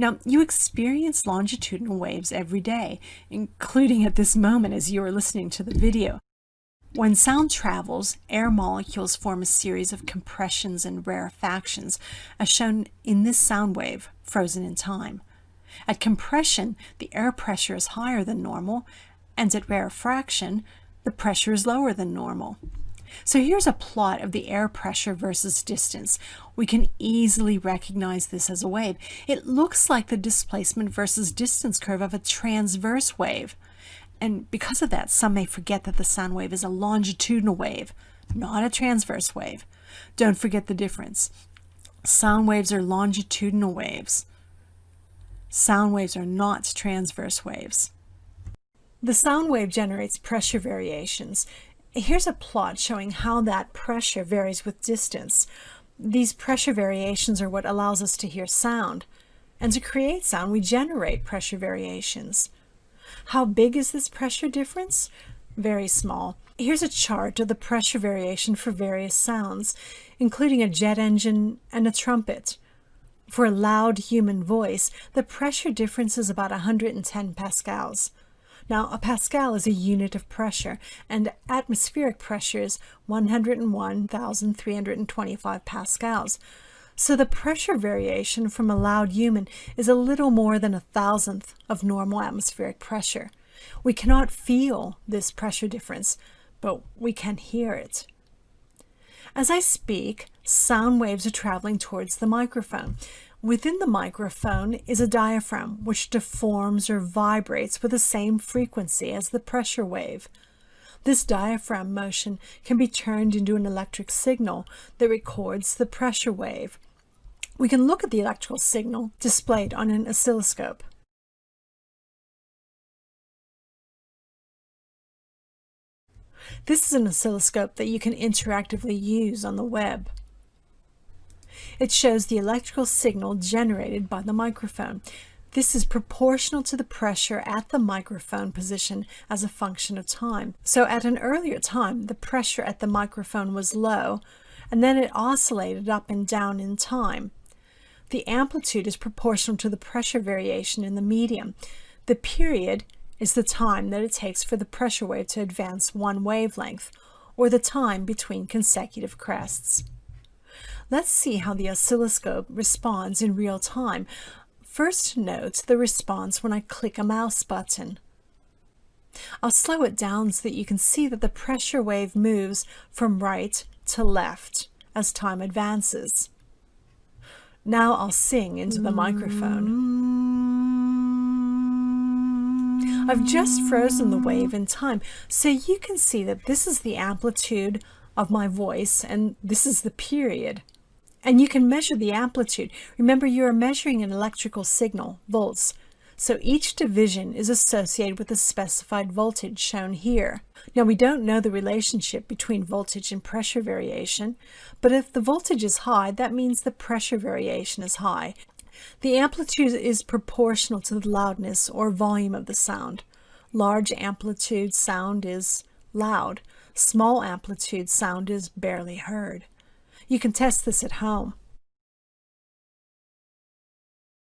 Now, you experience longitudinal waves every day, including at this moment as you are listening to the video. When sound travels, air molecules form a series of compressions and rarefactions, as shown in this sound wave, frozen in time. At compression, the air pressure is higher than normal, and at rarefaction, the pressure is lower than normal. So here's a plot of the air pressure versus distance. We can easily recognize this as a wave. It looks like the displacement versus distance curve of a transverse wave. And because of that, some may forget that the sound wave is a longitudinal wave, not a transverse wave. Don't forget the difference. Sound waves are longitudinal waves. Sound waves are not transverse waves. The sound wave generates pressure variations. Here's a plot showing how that pressure varies with distance. These pressure variations are what allows us to hear sound. And to create sound, we generate pressure variations. How big is this pressure difference? Very small. Here's a chart of the pressure variation for various sounds, including a jet engine and a trumpet. For a loud human voice, the pressure difference is about 110 pascals. Now, a pascal is a unit of pressure, and atmospheric pressure is 101,325 pascals. So the pressure variation from a loud human is a little more than a thousandth of normal atmospheric pressure. We cannot feel this pressure difference, but we can hear it. As I speak, sound waves are traveling towards the microphone. Within the microphone is a diaphragm which deforms or vibrates with the same frequency as the pressure wave. This diaphragm motion can be turned into an electric signal that records the pressure wave. We can look at the electrical signal displayed on an oscilloscope. This is an oscilloscope that you can interactively use on the web. It shows the electrical signal generated by the microphone. This is proportional to the pressure at the microphone position as a function of time. So at an earlier time, the pressure at the microphone was low, and then it oscillated up and down in time. The amplitude is proportional to the pressure variation in the medium. The period is the time that it takes for the pressure wave to advance one wavelength, or the time between consecutive crests. Let's see how the oscilloscope responds in real time. First note the response when I click a mouse button. I'll slow it down so that you can see that the pressure wave moves from right to left as time advances. Now I'll sing into the microphone. I've just frozen the wave in time so you can see that this is the amplitude of my voice and this is the period. And you can measure the amplitude. Remember, you are measuring an electrical signal, volts. So each division is associated with a specified voltage shown here. Now we don't know the relationship between voltage and pressure variation, but if the voltage is high, that means the pressure variation is high. The amplitude is proportional to the loudness or volume of the sound. Large amplitude sound is loud. Small amplitude sound is barely heard. You can test this at home.